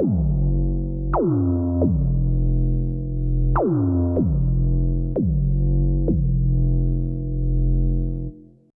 You.